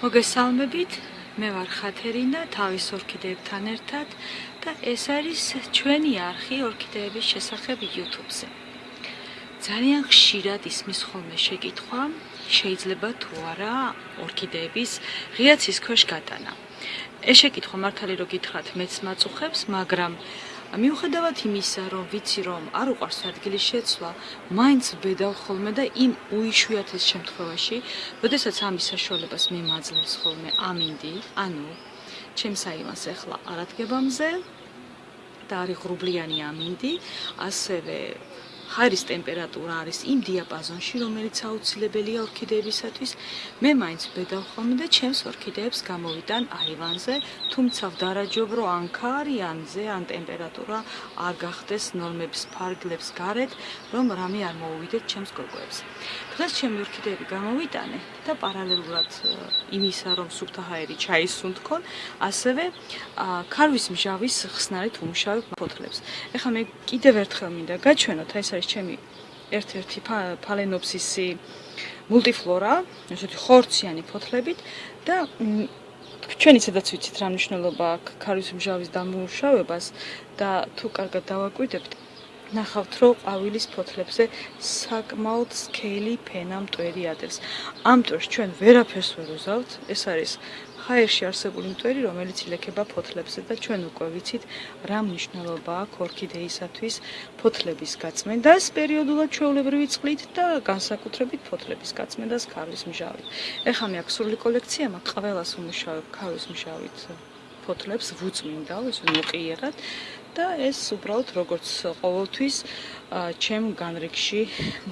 მოგესალმებით. მე ვარ ხათერინა, თავის ორქიდეებთან ერთად და ეს არის ჩვენი არხი ორქიდეების შესახებ YouTube-ზე. ძალიან ხშირად ისმის ხოლმე შეკითხვა, შეიძლება თუ არა ორქიდეების ღიაცის ქვეშ გატანა. ეს შეკითხვა მართალი რო გითხრათ, მეც მაწუხებს, მაგრამ მიუხედავად იმისა, რომ ვიცი რომ არ უყარს ადგილის შეცვლა, მაინც ვბედავ ხოლმე და იმ უიშვიათეს შემთხვევაში, როდესაც ამის საშუალებას მე მაძლევს ხოლმე ამინდი, ანუ ჩემს აივანს ახლა არადგებამზე და არის ღრუბლიანი ამინდი, ასევე ხარის ტემპერატურა არის იმ დიაპაზონში, რომელიც აუცილებელია ორქიდეებისათვის. მე მაინც ვბედავ ხოლმე და ჩემს ორქიდეებს გამოვიტან აივანზე, თუმცა ვდარაჯობ, რომ ან ქარიანზე, ან ტემპერატურა არ გახდეს ნორმების ფარგლებს გარეთ, რომ რამე არ მოუვიდეთ ჩემს გოგოებს. დღეს ჩემი ორქიდეები გამოვიტანე და პარალელურად იმისა, რომ სუფთა ჰაერი ჩაისუნთქონ, ასევე ქარვის მჟავის ხსნარით უმუშავებ ფოთლებს. ეხლა მე კიდევ ერთხელ მინდა გაჩვენოთ, აი ეს არის ჩემი ერთ-ერთი ფალენოფსისი მულტიფლორა, ესეთი ხორციანი ფოთლებით და ჩვენი სადაც ვიცით რა მნიშვნელობა აქვს ქარვის მჟავის დამუშავებას და თუ კარგად დავაკვირდებთ ნახავთ რომ ყვავილის ფოთლებზე საკმაოდ სკეილი ფენა მტვერი ადეს. ამ დროს ჩვენ ვერაფერს ვერ უზავთ, ეს არის ჰაერში არსებული მტვერი, რომელიც ილექება ფოთლებზე და ჩვენ უკვე ვიცით რა მნიშვნელობა აქვს ორქიდეისათვის ფოთლების გაწმენდას პერიოდულად ჩვეულებრივი წყლით და განსაკუთრებით ფოთლების გაწმენდას ქარვის მჟავით. ეხლა მე აქ სრული კოლექცია მაქვს, ყველას უმუშავებ ქარვის მჟავით ფოთლებს ვუწმინდა, ეს მოყიერად და ეს უბრალოდ როგორც ყოველთვის ჩემ განრიგში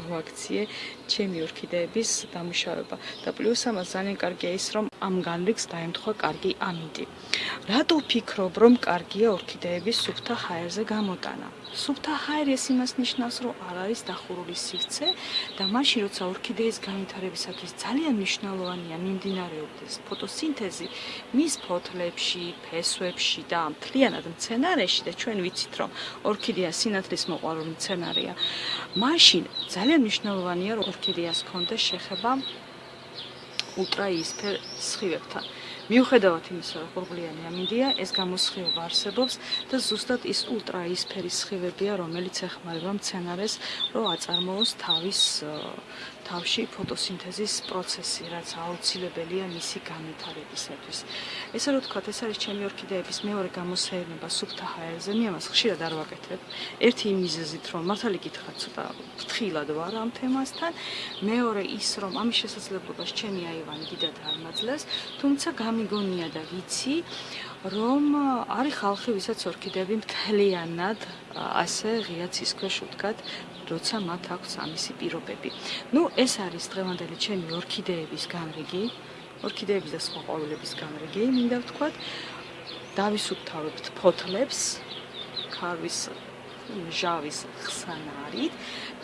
მოაქციე ჩემი ორქიდეების დამუშავება და პლუს ამას ძალიან კარგია ის რომ ამ განრიგს დაემთხვა კარგი ამინდი. რატო ვფიქრობ რომ კარგია ორქიდეების სუფთა ჰაერზე გამოტანა? სუფთა ჰაერი ეს იმას ნიშნავს რომ არ არის დახურული სივრცე და მაშინ როცა ორქიდეის განვითარებისათვის ძალიან მნიშვნელოვანია მიმდინარეობდეს ფოტოსინთეზი მის ფოთლებში, ფესვებში და მთლიანად მცენარეში და ჩვენ ვიცით რომ ორქიდეა სინათლის მოყვარული მცენარეა. სცენარია. მაშინ ძალიან მნიშვნელოვანია რომ ორქიდეას კონდეს შეხება ультраისფერ სხივებთან. მიუხედავად იმისა, რომ ყურბლიანი ამინდია, ეს გამოსხივება არსებობს და ზუსტად ის ультраისფერი სხივებია, რომელიც ეხმარება მცენარეს, რომ აწარმოოს თავის თავში ფოტოსინთეზის პროცესი, რაც აუცილებელია მისი განვითარებისათვის. ესე რომ ვთქვათ, ეს არის ჩემი ორქიდეების მეორე გამოსაერნება სუფთა ჰაერზე, მე ამას ხშირად არ ვაკეთებ. ერთი იმ მიზეზით, რომ მართალი გითხრათ, ცოტა ფრთხილად ვარ ამ თემასთან, მეორე ის, რომ ამის შესაძლებლობას ჩემი აივანი დიდად არ მაძლევს, თუმცა გამიგონია და ვიცი, რომ არის ხალხი, ვისაც ორქიდეები მთლიანად ასე ღია ცის ქვეშ უდგათ, როცა მათ აქვს ამისი პირობები. ნუ ეს არის დღევანდელი ჩემი ორქიდეების განრიგი, ორქიდეების და სხვა ყვავილების განრიგი, მინდა ვთქვათ. დავისუფთავებთ ფოთლებს, ქარვის ჟავის ხსანარით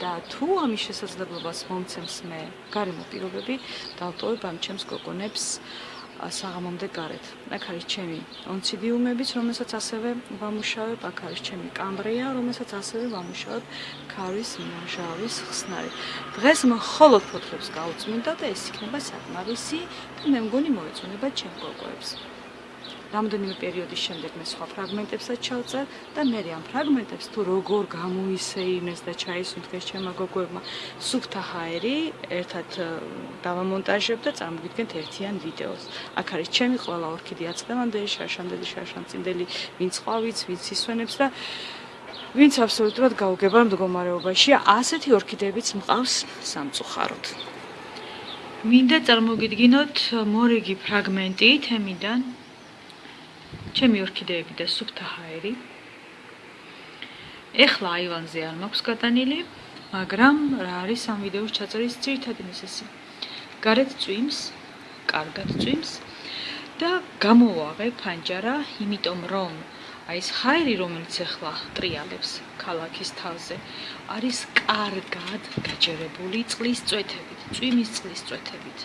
და თუ ამის შესაძლებლობას მომცემს მე გარემო პირობები, დავტოვებ ამ ჩემს გოგონებს საღამომდე გარეთ. აქ არის ჩემი ონციდიუმებიც, რომელსაც ასევე ვამუშავებ, აქ არის ჩემი კამბრია, რომელსაც ასევე ვამუშავებ ქარის მჟავის ხსნარი. დღეს მხოლოდ ფოთლებს გავუწმინდა და ეს იქნება საკმარისი და მე მგონი მოეწონება ჩემ გოგოებს. რამდენიმე პერიოდის შემდეგ მე სხვა ფრაგმენტებსაც ჩავწერ და მე ამ ფრაგმენტებს თუ როგორ გამოისეინეს და ჩაისუნთქეს ჩემმა გოგოებმა სუფთა ჰაერი ერთად დავამონტაჟებ და წარმოგიდგენთ ერთიან ვიდეოს. აქ არის ჩემი ყველა ორქიდეა წლევანდელი, შარშანდელი, შარშანწინდელი, ვინც ყვავიც, ვინც ისვენებს და ვინც აბსოლუტურად გაუგება მდგომარეობაში, ასეთი ორქიდეებიც მყავს სამწუხაროდ. მინდა წარმოგიდგინოთ მორიგი ფრაგმენტი თემიდან ჩემი ორქიდეები და სუფთა ჰაერი. ეხლა აივანზე არ მაქვს გატანილი, მაგრამ რა არის ამ ვიდეოს ჩაწერის ძირითადი მიზეზი? გარეთ წვიმს, კარგად წვიმს და გამოვაღე ფანჯარა, იმიტომ რომ აი ეს ჰაერი, რომელიც ეხლა ტრიალებს ქალაქის თავზე, არის კარგად გაჯერებული წყლის წვეთებით, წვიმის წყლის წვეთებით.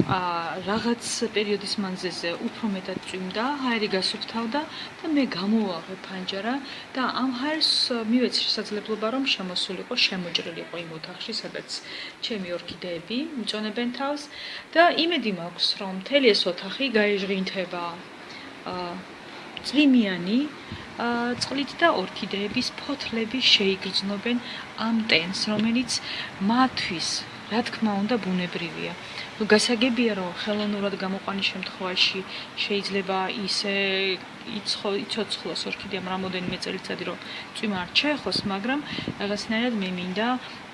რაღაც პერიოდის მანძილზე უფრო მეტად წვიმდა, ჰაერი გასუფთავდა და მე გამოვაღე ფანჯარა და ამ ჰაერს მივეცი შესაძლებლობა რომ შემოსულიყო, შემოჭრილიყო იმ ოთახში, სადაც ჩემი ორქიდეები მიწონებენ თავს და იმედი მაქვს რომ მთელი ეს ოთახი გაეჟღინთება წვიმიანი წყლით და ორქიდეების ფოთლები შეიგრძნობენ ამ ტენს, რომელიც მათთვის რა თქმა უნდა ბუნებრივია. გასაგებია რომ ხელოვნურად გამოყვანის შემთხვევაში შეიძლება ისე იცოცხლოს ორქიდეამ რამოდენიმე წელიწადი რომ წვიმა არ ჩაეხოს, მაგრამ რაღაცნაირად მე მინდა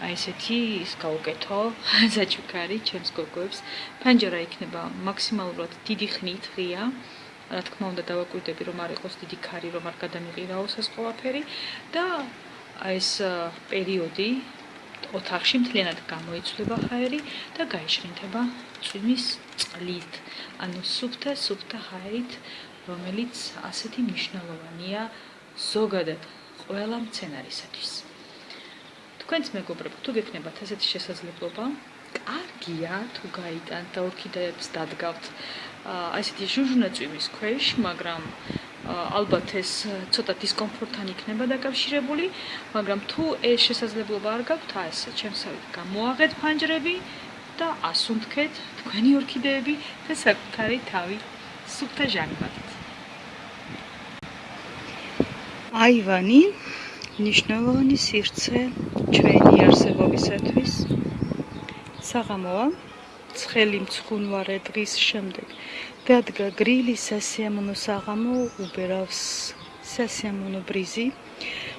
აი ესეთი ის გაუკეთო საჩუქარი ჩემს გოგოებს. ფანჯარა იქნება მაქსიმალურად დიდი ხნით ღია. რა თქმა უნდა დავაკვირდები რომ არ იყოს დიდი ქარი რომ არ გადამიყირაოს ეს ყველაფერი და აი ეს პერიოდი ოთახში მთლიანად გამოიცვლება ჰაერი და გაიშრინთება წვიმის წყლით, ანუ სუფთა სუფთა ჰაერით, რომელიც ასეთი მნიშვნელოვანია ზოგადად ყველა მცენარისათვის. თქვენც მეგობრებო, თუ გექნებათ ასეთი შესაძლებლობა, კარგია თუ გაიტანთ და ორქიდეებს დადგავთ აი ესეთი ჟუჟუნა წვიმის ქვეშ, მაგრამ ალბათ ეს ცოტა დისკომფორტთან იქნება დაკავშირებული, მაგრამ თუ ეს შესაძლებლობა არ გაქვთ, აი ესე ჩემსავით გამოაღეთ ფანჯრები და ასუნთქეთ თქვენი ორქიდეები და საკუთარი თავი სუფთა ჟანგბადით. აივანი მნიშვნელოვანი სივრცე ჩვენი არსებობისათვის. საღამოა ცხელი მცხუნვარე დღის შემდეგ დადგა გრილი სასიამოვნო საღამო უბერავს სასიამოვნო ბრიზი.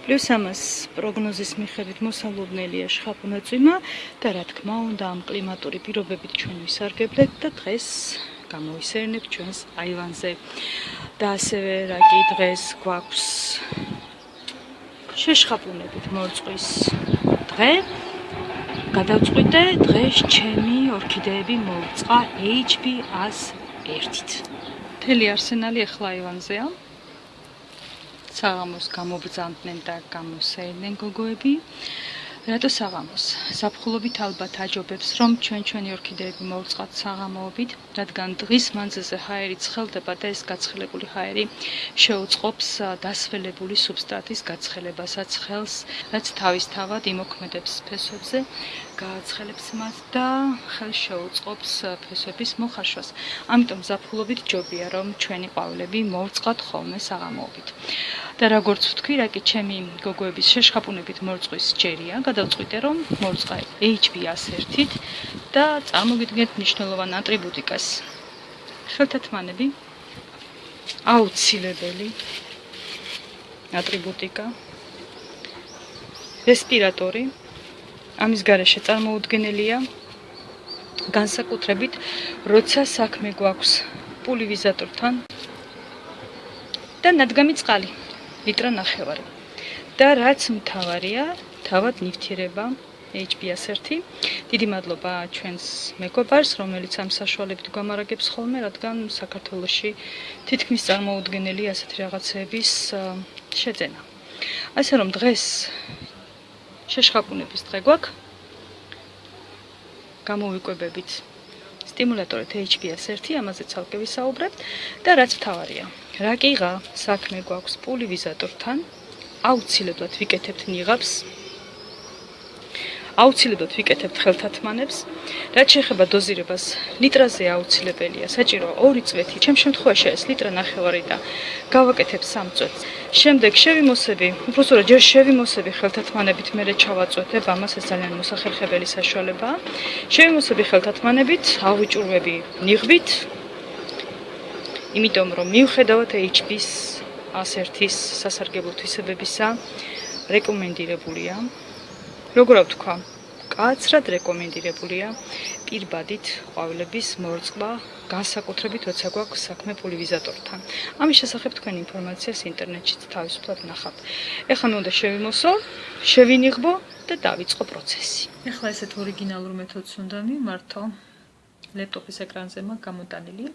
პლუს ამას პროგნოზის მიხედვით მოსალოდნელია შხაპუნაწვიმა და რა თქმა უნდა ამ კლიმატური პირობებით ჩვენ ვისარგებლეთ და დღეს გამოისერნებ ჩვენს აივანზე. და ასევე რა კი დღეს გვაქვს შეშხაპუნებით მოწყვის დღე. გადავწყვიტე დღეს ჩემი ორქიდეები მოვწყა HB100 ერთით. მთელი არსენალი ახლა ივანზეა. საღამოს გამობძანდნენ და გამოსეიდნენ გოგოები. რატო საღამოს? საფხულობით ალბათ აჯობებს, რომ ჩვენ ჩვენი ორქიდეები მოვწყათ საღამოობით, რადგან დღის მანძილზე ჰაერი ცხელდება და ეს გაცხელებული ჰაერი შეუწყობს დასველებული სუბსტრატის გაცხელებასაც ხელს, რაც თავისთავად იმოქმედებს ფესვებზე, გააცხელებს მას და ხელს შეუწყობს ფესვების მოხარშვას. ამიტომ საფხულობით ჯობია, რომ ჩვენი ყვავილები მოვწყათ ხოლმე საღამოობით. და როგორც ვთქვი, რა კი ჩემი გოგოების შეშხაპუნებით მორწყვის ჯერია, გადავწყვიტე რომ მორწყა HB101-ით და წარმოგიდგენთ მნიშვნელოვან ატრიბუტიკას. ხელთათმანები აუცილებელი ატრიბუტიკა რესპირატორი ამის garaშე წარმოუდგენელია განსაკუთრებით როცა საქმე გვაქვს პულივიზატორთან და ნადგამი წყალი ლიტრა ნახევარი. და რაც მთავარია, თავად ნივთიერება HBS1. დიდი მადლობა ჩვენს მეგობარს, რომელიც ამ საშუალებით გვამარაგებს ხოლმე, რადგან საქართველოში თითქმის წარმოუდგენელი ასეთი რაღაცების შეძენა. ასე რომ დღეს შეშხაპუნების დღე გვაქვს. გამოვიკვებებით სტიმულატორით HBS1, ამაზე ცალკე ვისაუბრებთ და რაც მთავარია, რაკიღა საქმე გვაქვს პულივიზატორთან, აუცილებლად ვიკეთებთ ნიღაბს აუცილებლად ვიკეთებთ ხელთათმანებს. რაც შეეხება დოზირებას,ლიტრაზე აუცილებელია, საჭირო 2 წვეთი, ჩემ შემთხვევაში ეს ლიტრა ნახევარი და გავაკეთებ 3 წვეთს. შემდეგ შევიმოსები, უბრალოდ ჯერ შევიმოსები ხელთათმანებით, მერე ჩავაწვეთებ, ამას ეს ძალიან მოსახერხებელი საშუალებაა. შევიმოსები ხელთათმანებით, ავიჭურვები ნიღბით. იმიტომ რომ მიუხედავად HB-ს 101-ის სასარგებლო თვისებებისა, რეკომენდირებულია როგორ ვთქვა? კაცრად რეკომენდირებულია პირბადით ყვავილების მორწყვა, განსაკუთრებით როცა გვაქვს საქმე პოლივიზატორთან. ამის შესახებ თქვენ ინფორმაციას ინტერნეტშიც თავისუფლად ნახავთ. ეხლა მე უნდა შევიმოსო, შევინიღბო და დავიწყო პროცესი. ეხლა ესეთ ორიგინალურ მეთოდს უნდა მიმართო. ლეპტოპის ეკრანზე მაქვს გამოტანილი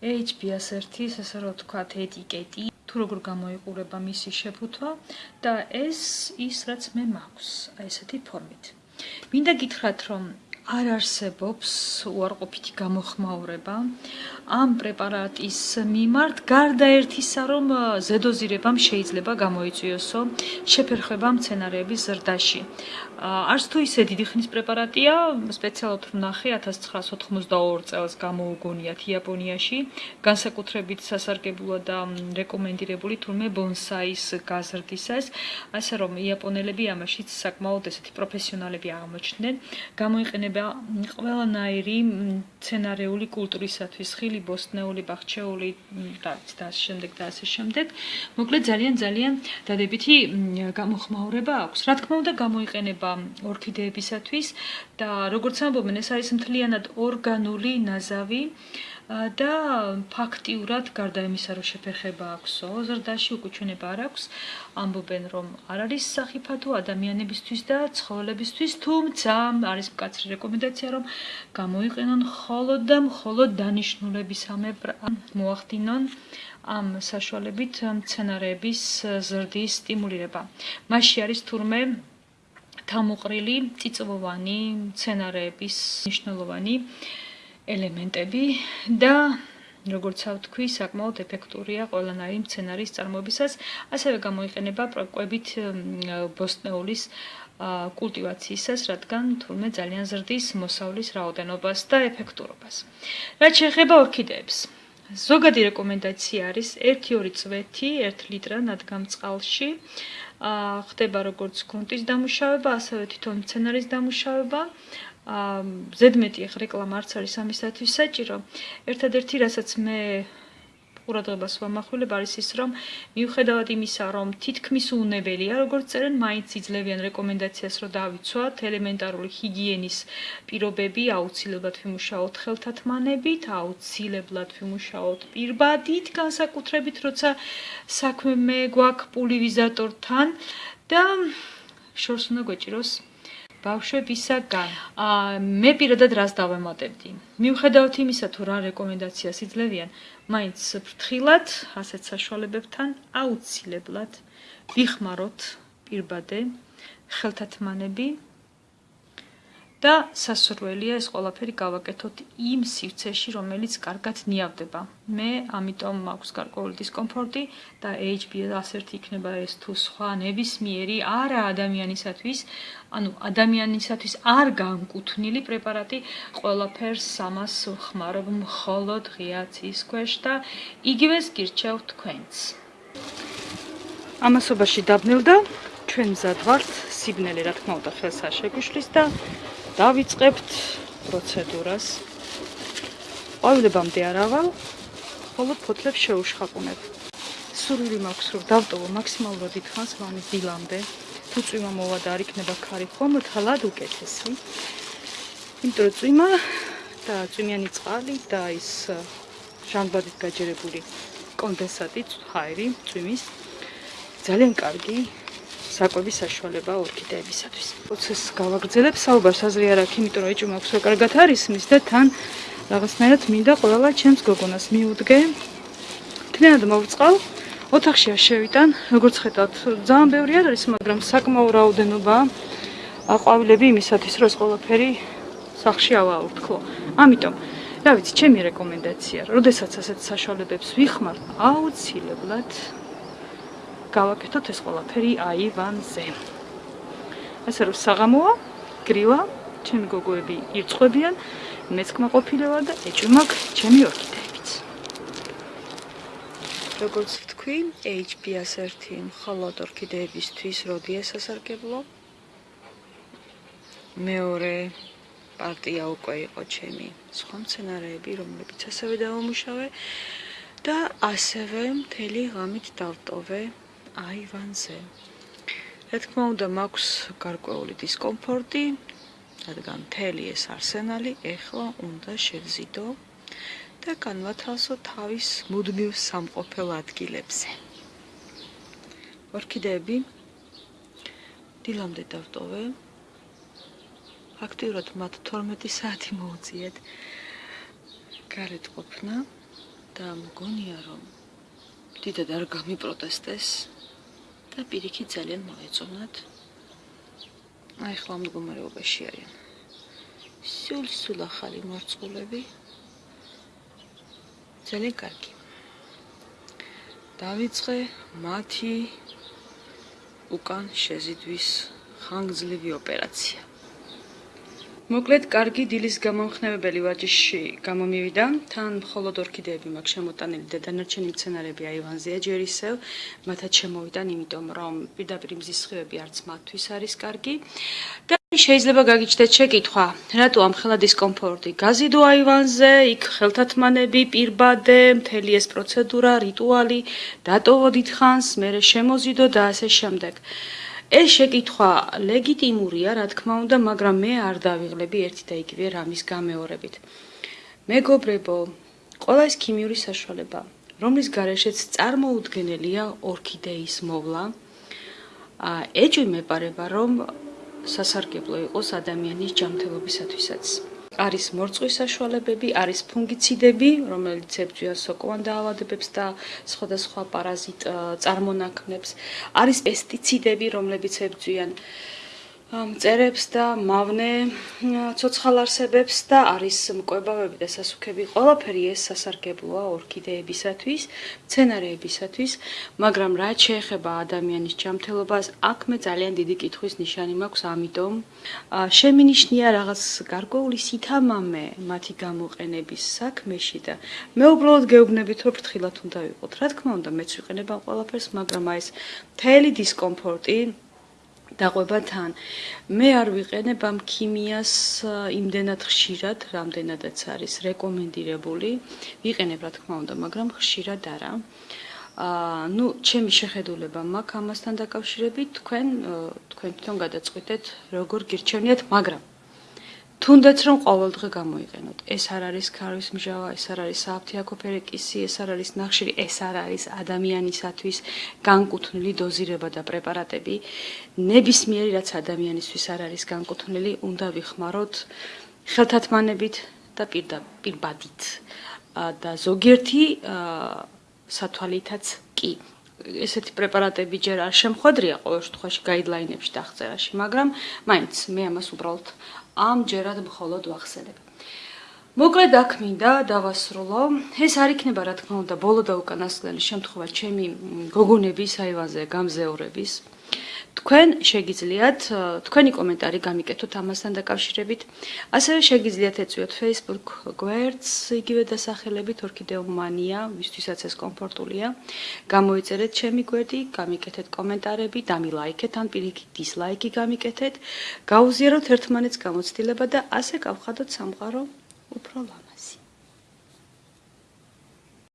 HBS1-ის, ასე რომ ვთქვათ, ეტიკეტი თუ როგორ გამოიყურება მისი შეფუთვა და ეს ის რაც მე მაქვს აი ესეთი ფორმით. მინდა გითხრათ რომ არ არსებობს უარყოფითი გამოხმაურება. ამ პრეპარატის მიმართ გარდა ერთისა რომ ზედოზირებამ შეიძლება გამოიწვიოსო შეფერხება მცენარეების ზრდაში. არც თუ ისე დიდი ხნის პრეპარატია, სპეციალურად ვნახე 1992 წელს გამოუგონიათ იაპონიაში, განსაკუთრებით სასარგებლოა და რეკომენდირებული თურმე ბონსაის გაზრდისას, ასე რომ იაპონელები ამაშიც საკმაოდ ესეთი პროფესიონალები აღმოჩნდნენ. გამოიყენება ყველანაირი მცენარეული კულტურისათვის, ხილი, ბოსტნეული, ბახჩეული და ასე შემდეგ და ასე შემდეგ. მოკლედ ძალიან ძალიან დადებითი გამოხმაურება აქვს. რა თქმა უნდა, გამოიყენება ორქიდეებისათვის და როგორც ამბობენ, ეს არის მთლიანად ორგანული ნაზავი და ფაქტიურად გარდა იმისა, რომ შეფერხება აქვსო, ზრდაში უკუჩვენება არ აქვს, ამბობენ, რომ არ არის სახიფათო ადამიანებისთვის და ცხოველებისთვის, თუმცა არის მკაცრი რეკომენდაცია, რომ გამოიყენონ მხოლოდ და მხოლოდ დანიშნულებისამებრ მოახდინონ ამ საშუალებით მცენარეების ზრდის სტიმულირება. მასში არის თურმე თავმოყრილი წიწვოვანი მცენარეების მნიშვნელოვანი ელემენტები და როგორც ვთქვი, საკმაოდ ეფექტურია ყველანაირი მცენარის წარმოებისას, ასევე გამოიყენება პროკვებით ბოსტნეულის კულტივაციისას, რადგან თურმე ძალიან ზრდის მოსავლის რაოდენობას და ეფექტურობას. რაც შეეხება ორქიდეებს, ზოგადი რეკომენდაცია არის 1-2 წვეთი 1 ლიტრა ნადგამ წყალში. ხდება როგორც გრუნტის დამუშავება, ასევე თვითონ მცენარის დამუშავება. აა ზედმეტი ახ რეკლამა არც არის ამისათვის საჭირო. ერთადერთი რასაც მე ყურადღებას ვამახვილებ არის ის რომ მიუხედავად იმისა რომ თითქმის უნებელია როგორც წერენ მაინც იძლევიან რეკომენდაციას რომ დავიცვათ ელემენტარული ჰიგიენის პირობები აუცილებლად ვიმუშაოთ ხელთათმანებით აუცილებლად ვიმუშაოთ პირბადით განსაკუთრებით როცა საქმე გვაქვს პულივიზატორთან და შორს უნდა გვეჭიროს ბავშვებისაგან. აა მე პირადად რას დავემატებდი? მიუხედავად იმისა, თუ რა რეკომენდაციას იძლევიან, მაინც ფრთხილად, ასეთ საშუალებებთან აუცილებლად ვიხმაროთ პირბადე, ხელთათმანები და სასურველია ეს ყველაფერი გავაკეთოთ იმ სივრცეში, რომელიც კარგად ნიავდება. მე ამიტომ მაქვს გარკვეული დისკომფორტი და HB ასერთი იქნება ეს თუ სხვა ნებისმიერი არა ადამიანისათვის, ანუ ადამიანისათვის არ განკუთვნილი პრეპარატი ყველაფერს ამას ხმარობ მხოლოდ ღიაცის ქვეშ და იგივეს გირჩევ თქვენც. ამასობაში დაბნელდა ჩვენ მზად ვართ სიბნელე რა თქმა უნდა ხელს არ შეგვიშლის და დავიწყებთ პროცედურას. ყოველებამდე არავალ, მხოლოდ ფოთლებს შეუშხაპუნებ. სურვილი მაქვს, რომ დავტოვო მაქსიმალურად დიდხანს ვანის დილამდე. თუ წვიმა მოვა და არ იქნება ქარი ხომ, თალად უკეთესი. იმიტომ რომ წვიმა და წვიმიანი წყალი და ის ჟანგბადით გაჯერებული კონდენსატი, ჰაერი, წვიმის ძალიან კარგი საკვების საშუალება ორქიდეებისათვის. პროცესს გავაგრძელებ, საუბარს აზრი არ აქვს, იმიტომ რომ ეჭვმა აქვს, რომ კარგად არის მის და თან რაღაცნაირად მინდა ყველა ჩემს გოგონას მიუდგე. თლიანად მოვწყალ, ოთახში არ შევიტან, როგორც ხედავთ, ძალიან ბევრი არ არის, მაგრამ საკმაო რაოდენობა აყვავილები იმისათვის, რომ ეს ყველაფერი სახში ავაურთქლო. ამიტომ რა ვიცი, ჩემი რეკომენდაცია, როდესაც ასეთ საშუალებებს ვიხმართ, აუცილებლად გავაკეთოთ ეს ყველაფერი აივანზე. ასე რომ საღამოა, გრილა, ჩემი გოგოები ირწყვებიან, მეც კმაყოფილება და ეჭვმაკ ჩემი ორქიდეებიც. როგორც ვთქვი, HPS 1 მხოლოდ ორქიდეებისთვის როდია სასარგებლო. მეორე პარტია უკვე იყო ჩემი სხვა მცენარეები, რომლებიც ასევე დავამუშავე და ასევე მთელი ღამით დავტოვე აივანზე. რა თქმა უნდა, მაქვს გარკვეული დისკომფორტი, რადგან მთელი ეს არსენალი ეხლა უნდა შევზიდო და განვათავსო თავის მუდმივ სამყოფელ ადგილებზე. ორქიდეები დილამდე დავტოვე. ფაქტიურად მათ 12 საათი მოუწიეთ გარეთ ყოფნა და მგონია რომ დიდად არ გამიპროტესტეს და პირიქით ძალიან მოეწონათ. აი ხლა მდგომარეობაში არიან. სულ სულ ახალი მორწყულები. ძალიან კარგი. დავიწყე მათი უკან შეზიდვის ხანგრძლივი ოპერაცია. მოკლედ, კარგი დილის გამომხნევებელი ვაჯიში გამომივიდა. თან მხოლოდ ორქიდეები მაქვს შემოტანილი და დანარჩენი მცენარეები აივანზეა ჯერ ისევ. მათაც შემოვიდან, იმიტომ რომ პირდაპირ მზის სხივები არც მათთვის არის კარგი. და შეიძლება გაგიჩნდეთ შეკითხვა, რატო ამ ხელა დისკომფორტი? გაზიდო აივანზე, იქ ხელთათმანები, პირბადე, მთელი ეს პროცედურა, რიტუალი, დატოვო დიდხანს, მერე შემოზიდო და ასე შემდეგ. ეს შეკითხვა ლეგიტიმურია, რა თქმა უნდა, მაგრამ მე არ დავიღლები ერთი და იგივე რამის გამეორებით. მეგობრებო, ყველა ეს ქიმიური საშუალება, რომლის გარეშეც წარმოუდგენელია ორქიდეის მოვლა, ა ეჭვი მეპარება, რომ სასარგებლო იყოს ადამიანის ჯანმრთელობისათვისაც. არის მორწვის საშუალებები, არის ფუნგიციდები, რომელიც ებრძვიან სოკოვან დაავადებებს და სხვადასხვა პარაზიტ წარმონაქმნებს, არის პესტიციდები, რომლებიც ებრძვიან წერებს და მავნე ცოცხალ არსებებს და არის მკვებავები და სასუქები. ყველაფერი ეს სასარგებლოა ორქიდეებისათვის, მცენარეებისათვის, მაგრამ რაც შეეხება ადამიანის ჯანმრთელობას, აქ მე ძალიან დიდი კითხვის ნიშანი მაქვს, ამიტომ შემინიშნია რაღაც გარკვეული სითამამე მათი გამოყენების საქმეში და მე უბრალოდ გეუბნებით, რომ ფრთხილად უნდა ვიყოთ. რა თქმა უნდა, მეც ვიყენებ ამ ყველაფერს, მაგრამ აი ეს მთელი დისკომფორტი დაყვება თან. მე არ ვიყენებ ამ ქიმიას იმდენად ხშირად, რამდენადაც არის რეკომენდირებული. ვიყენებ, რა თქმა უნდა, მაგრამ ხშირად არა. აა, ну, ჩემი შეხედულება მაქვს ამასთან დაკავშირებით, თქვენ თქვენ თვითონ გადაწყვეტეთ, როგორ გირჩევნიათ, მაგრამ თუნდაც რომ ყოველდღე გამოიყენოთ. ეს არ არის ქარვის მჟავა, ეს არ არის საფთიაქო ფერეკისი, ეს არ არის ნახშირი, ეს არ არის ადამიანისათვის განკუთვნილი დოზირება და პრეპარატები. ნებისმიერი რაც ადამიანისთვის არ არის განკუთვნილი, უნდა ვიხმაროთ ხელთათმანებით და პირდაპირბადით. და ზოგიერთი სათვალითაც კი. ესეთი პრეპარატები ჯერ არ შემხვედრია ყოველ შემთხვევაში გაიდლაინებში და აღწერაში, მაგრამ მაინც მე ამას უბრალოდ ამჯერად მხოლოდ ვახსენებ. მოკლედ აქ მინდა დავასრულო. ეს არ იქნება რა თქმა უნდა ბოლო და უკანასკნელი შემთხვევა ჩემი გოგონების აივაზე გამზეურების. თქვენ შეგიძლიათ თქვენი კომენტარი გამიკეთოთ ამასთან დაკავშირებით. ასევე შეგიძლიათ ეწვიოთ Facebook გვერდს იგივე დასახელებით Orchideomania, ვისთვისაც ეს კომფორტულია. გამოიწერეთ ჩემი გვერდი, გამიკეთეთ კომენტარები, დამილაიქეთ ან პირიქით დისლაიკი გამიკეთეთ. გაუზიაროთ ერთმანეთს გამოცდილება და ასე გავხადოთ სამყარო უფრო ლამაზ.